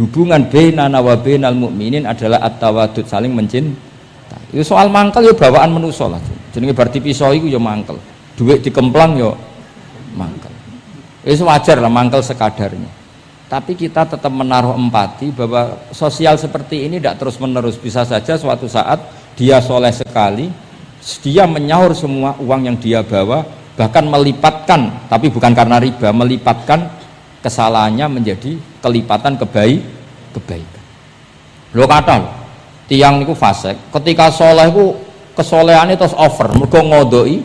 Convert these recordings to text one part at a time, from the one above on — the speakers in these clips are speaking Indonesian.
hubungan bainana wa bainal mukminin adalah at-tawadud saling mencintai. Itu soal mangkel ya bawaan manusa lah. Jenenge bar pisau iku ya mangkel. Duit dikemplang ya mangkel. Itu wajar lah mangkel sekadarnya. Tapi kita tetap menaruh empati bahwa sosial seperti ini tidak terus menerus bisa saja suatu saat dia soleh sekali dia menyaur semua uang yang dia bawa bahkan melipatkan tapi bukan karena riba melipatkan kesalahannya menjadi kelipatan kebaik kebaikan. Lo kata lo tiang itu fase ketika soleh itu kesolehannya terus over mereka ngodoi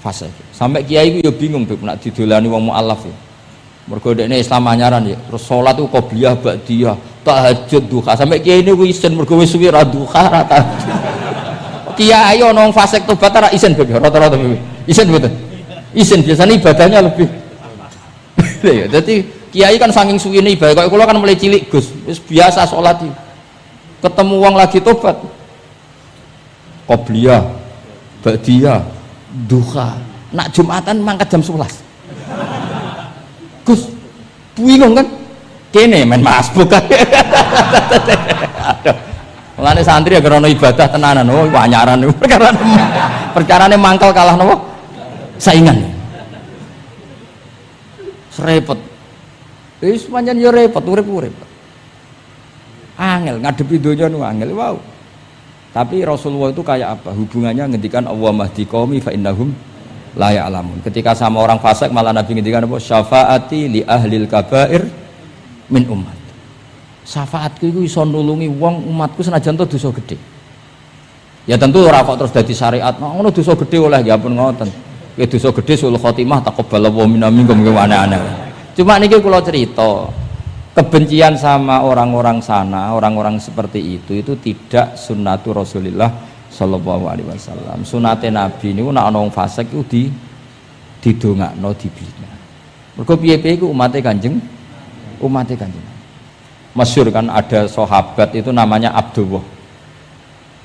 fase sampai kiai itu ya bingung beb nak didolani wong mualaf ya. Mereka ini Islam anyaran ya terus sholat itu qobliyah ba'diyah tahajud duha. Sampai kiai ini isen mereka wis suwi ra duha kiai ono fasek tobat ora isen beb rata-rata beb isen betul isen biasanya ibadahnya lebih. Ya jadi kiai kan saking suwine ibadah kalau kan mulai cilik Gus. Wis biasa sholat ketemu uang lagi tobat. Qobliyah ba'diyah duha. Nak jumatan mangkat jam 11 Gus bingung kan kene main masbuk. Kan Mulane santri ya karena ibadah tenanan, oh panyaran perkara perkara mangkal kalah nopo saingan. Serepot. Wis pancen yo repot urip-urip. Angel ngadepi donya nu angel wow. Tapi Rasulullah itu kayak apa? Hubungannya ngendikan Allah mahdi qaumi fa innahum la ya'lamun. Ketika sama orang fasik malah Nabi ngendikan apa? Syafaati li ahlil kabair min umat syafaatku itu iso nulungi wong umatku senajan to dosa gede ya tentu ora kok terus dadi syariat nah, ngono dosa gede oleh ya pun ngoten ya dosa gede sul khotimah taqabbal wa minna minkum aneh-aneh cuma niki kula cerita kebencian sama orang-orang sana orang-orang seperti itu itu tidak sunnatu Rasulullah sallallahu alaihi wasallam. Sunate nabi niku nek ana wong fasik iku di didongakno dibina. Mergo piye-piye iku umate Kanjeng umate Kanjeng. Masyur kan ada sahabat itu namanya Abdullah.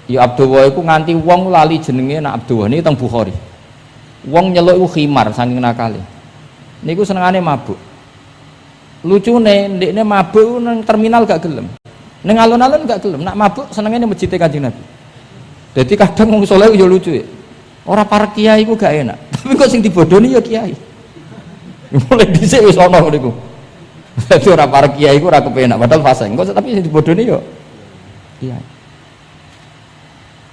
Ya Abdullah itu nganti wong lali jenenge nak Abdullah ini tentang Bukhari. Wong nyeluk itu khimar saking nakali ini ku senengane mabuk lucu nih ini mabuk nang terminal gak gelem neng alun-alun gak gelem nak mabuk senengnya masjid kanjeng Nabi jadi kadang wong soleh ya lucu ya orang para kiai itu gak enak tapi kok sing dibodoni ya kiai mulai dhisik wis ana niku jadi orang para kiai itu orang kepenak, padahal fase. Enggak, tapi yang dibodohnya yo. Iya.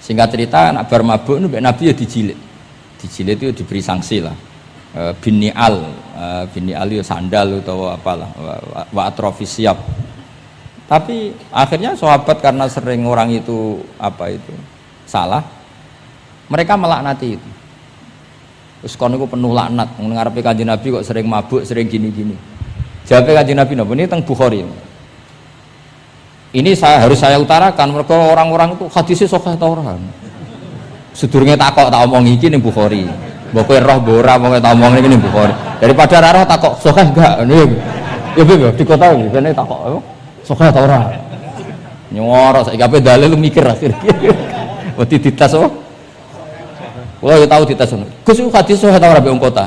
Singkat cerita, nak bar mabuk Nabi ya dijilid. Dijilid itu diberi sanksi lah. E, bini al, e, bini al itu sandal atau apalah, wa siap. Tapi akhirnya sahabat karena sering orang itu apa itu salah, mereka melaknati itu. Terus kono penuh laknat, mengarepe kanjeng Nabi kok sering mabuk, sering gini-gini Jawabnya kaji Nabi Nabi ini tentang Bukhari. Ini saya harus saya utarakan mereka orang-orang itu hadisnya sokah tau orang. Sedurungnya takok tak omong iki nih Bukhari. Bapak roh bora mau tak omong ini Bukhari. Daripada raro takok sokah enggak ini. Ya bebe di kota ini kan takok apa? Sokah tau orang. Nyoro saya gape dalil mikir akhirnya. Waktu ditas oh. Kalau tahu ditas. Gus hadis sokah tau orang kota.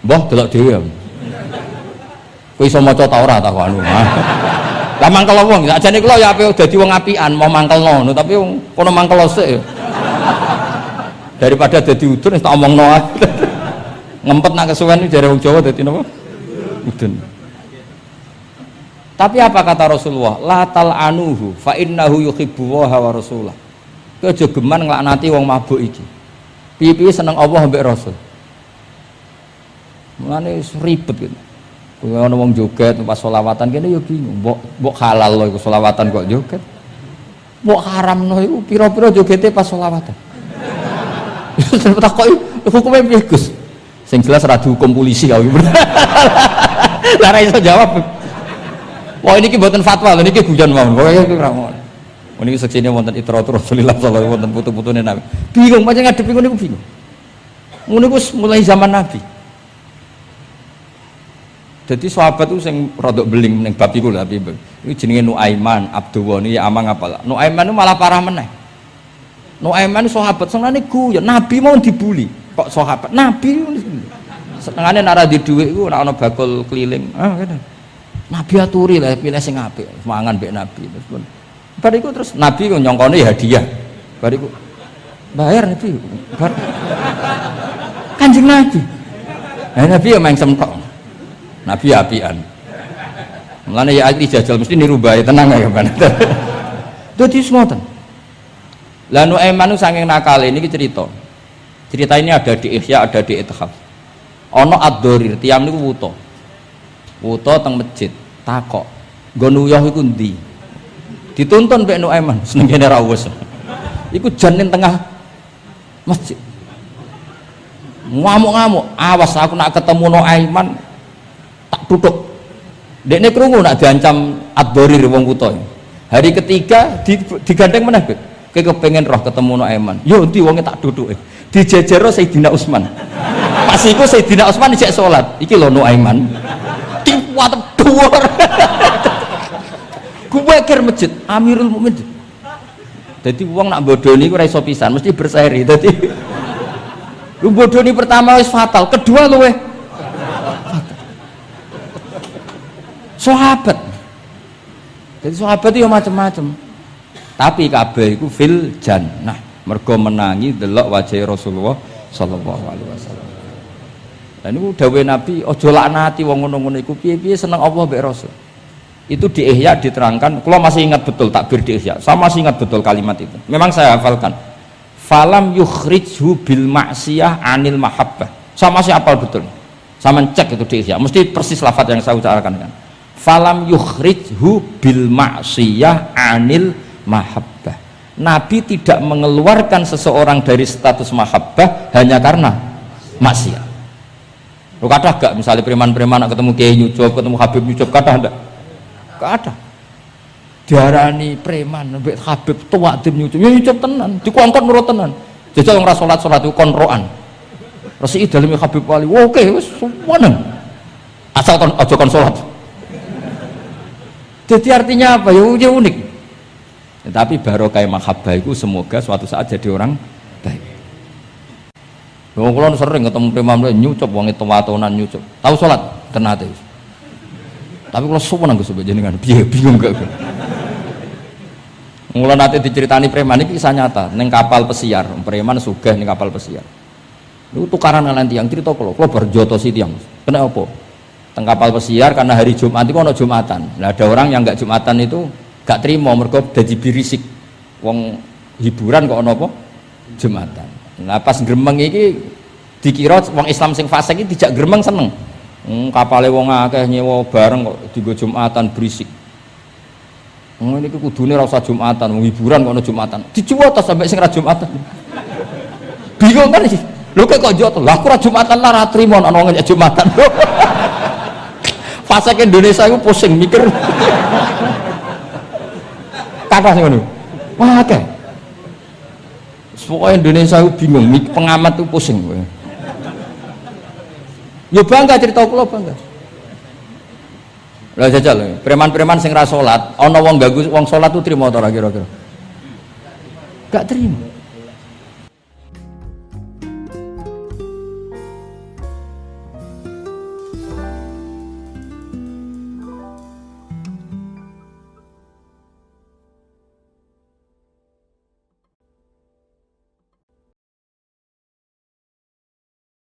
Mbah delok dhewe. Kowe iso maca ta ora ta anu. Lah mangkel wong, sakjane kula ya ape dadi wong apian mau no, tapi kono mangkel sik. Daripada dadi udun tak omongno ae. Ngempet nak kesuwen jare wong Jawa dadi napa? Udun. Tapi apa kata Rasulullah? La tal anuhu fa innahu yuhibbu wa rasulah. Kowe geman nglaknati wong mabuk iki. Piye-piye seneng Allah mbek Rasul. Mulane ribet gitu. Kuwi ana wong joget pas selawatan kene ya bingung. Mbok mbok halal lho iku selawatan kok joget. Mbok haramno iku pira-pira jogete pas selawatan. Takoki hukumnya piye Gus? Sing jelas ra dihukum polisi kau. Lah ra iso jawab. Wah ini mboten fatwa lho niki guyon mawon. Pokoke iki ra ngono. Niki seksine wonten itratur Rasulullah sallallahu alaihi wonten putu-putune Nabi. Bingung pancen ngadepi ngono niku bingung. Ngono mulai zaman Nabi jadi sahabat itu yang rodok beling neng bab iku tapi itu jenenge Nuaiman Abdullah ini ya amang apa Nuaiman itu malah parah meneh Nuaiman sahabat senengane ya Nabi mau dibully kok sahabat Nabi senengane nara di duit itu nak ana bakul keliling ah gitu Nabi aturi lah pilih sing apik, mangan mbek Nabi. Terus pun bariku terus Nabi nyongkone ya hadiah. Bariku bayar Nabi. Bar Kanjeng Nabi. Nah, Nabi ya main semtok. Nabi apian. Mulane ya ahli jajal mesti niru bae tenang ya kan. Dadi ngoten. Lah Nuaiman saking nakal ini cerita. Cerita ini ada di Ihya, ada di Ithaf. Ono ad-dorir, tiang niku wuto. Wuto teng masjid, takok. Nggo nuyah iku ndi? Dituntun Mbak Nuaiman, senengane ra wis. Iku janin tengah masjid. Ngamuk-ngamuk, awas aku nak ketemu Nuaiman tak duduk. Dekne krungu nak diancam ad-dorir wong wuto. Hari ketiga digandeng meneh, Kayak kepengen roh ketemu Nuaiman. Yo nanti wongnya tak duduk. Dijejero Sayyidina Utsman pas iku Sayyidina Utsman cek salat iki lho Nuaiman kuat dhuwur. Gue kir masjid Amirul Mukminin. Jadi uang nak bodoni gue iso pisan mesti berseri. Jadi lu bodoni pertama wis fatal kedua lu eh sahabat. Jadi sahabat itu macam-macam tapi kabeh itu fil jannah. Mergo menangi delok wajah Rasulullah sallallahu alaihi wasallam. Dan itu dawe Nabi ojo laknati wong ngono-ngono iku. Piye-piye seneng Allah mbek Rasul? Itu di Ihya diterangkan. Kalau masih ingat betul takbir di Ihya. Saya masih ingat betul kalimat itu. Memang saya hafalkan. Falam yukhrijhu bil maksiyah anil mahabbah. Saya masih hafal betul. Saya mencek itu di Ihya. Mesti persis lafaz yang saya ucapkan kan. Falam yukhrijhu bil maksiyah anil mahabbah Nabi tidak mengeluarkan seseorang dari status mahabbah hanya karena maksiat. Lu kata gak misalnya preman-preman ketemu Kiai Nyucup, ketemu Habib Nyucup, kata enggak? Gak ada. Diarani preman, mbek Habib tua tim Nyucup, ya Nyucup tenan, dikongkon nurut tenan. Jajal orang salat itu konroan. Resi dalam Habib Wali, oke, semuanya. Asal kon aja kon salat. Jadi artinya apa? Ya, ya unik tapi barokah mahabbah itu semoga suatu saat jadi orang baik Wong kula sering ketemu preman nyucup wong itu watonan nyucup. Tahu salat tenate. Tapi kalau suwun nang Gusti jenengan piye bingung gak. Mula nanti diceritani preman ini kisah nyata neng kapal pesiar, preman sugih neng kapal pesiar. Itu tukaran kalian tiang cerita kalau kalau berjoto si tiang. Kena apa? Teng kapal pesiar karena hari Jumat itu ono Jumatan. Nah, ada orang yang nggak Jumatan itu gak terima mereka jadi birisik wong hiburan kok ono apa jumatan nah pas gremeng iki dikira wong Islam sing fasik iki tidak gremeng seneng hmm, kapale wong akeh nyewa bareng kok digo jumatan berisik Hmm, ini kudune ora usah Jumatan, hiburan kok Jumatan. Dicuwot sampai sing Jumatan. Bingung kan sih. Lho kok kok Lah aku Jumatan lah ra trimo ana Jumatan. Fasik Indonesia itu pusing mikir kathah sing ngono. Wah akeh. Pokoknya Indonesia itu bingung, pengamat itu pusing. Ya bangga cerita kula bangga. Lah jajal, preman-preman sing ra salat, ana wong ganggu wong salat tuh trimo ta kira-kira? Gak terima.